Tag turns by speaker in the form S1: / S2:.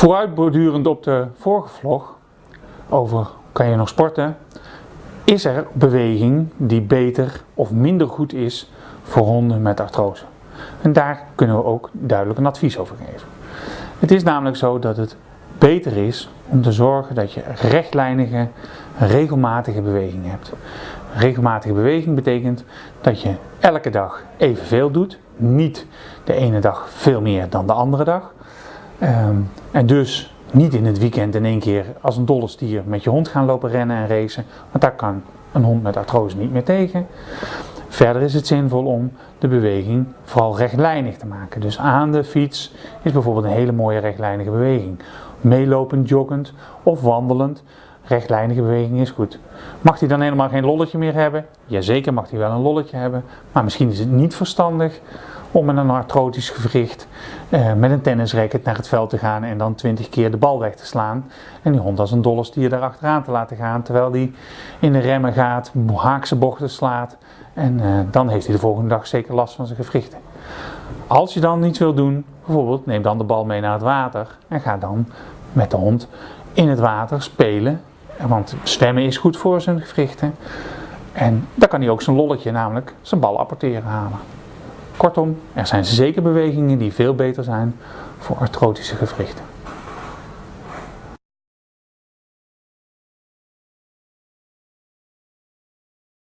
S1: Vooruitbordurend op de vorige vlog over kan je nog sporten, is er beweging die beter of minder goed is voor honden met artrose. En daar kunnen we ook duidelijk een advies over geven. Het is namelijk zo dat het beter is om te zorgen dat je rechtlijnige, regelmatige beweging hebt. Regelmatige beweging betekent dat je elke dag evenveel doet, niet de ene dag veel meer dan de andere dag. Ehm, en dus niet in het weekend in één keer als een dolle stier met je hond gaan lopen rennen en racen, want daar kan een hond met artrose niet meer tegen. Verder is het zinvol om de beweging vooral rechtlijnig te maken. Dus aan de fiets is bijvoorbeeld een hele mooie rechtlijnige beweging. Meelopend, joggend of wandelend. Rechtlijnige beweging is goed. Mag hij dan helemaal geen lolletje meer hebben? Jazeker mag hij wel een lolletje hebben. Maar misschien is het niet verstandig om met een artrotisch gewricht eh, met een tennisracket naar het veld te gaan en dan 20 keer de bal weg te slaan. En die hond als een dolle stier daar achteraan te laten gaan terwijl die in de remmen gaat, haakse bochten slaat. En eh, dan heeft hij de volgende dag zeker last van zijn gewrichten. Als je dan niets wil doen, bijvoorbeeld neem dan de bal mee naar het water en ga dan met de hond in het water spelen. Want zwemmen is goed voor zijn gewrichten. En dan kan hij ook zijn lolletje, namelijk zijn bal apporteren halen. Kortom, er zijn zeker bewegingen die veel beter zijn voor artrotische gewrichten.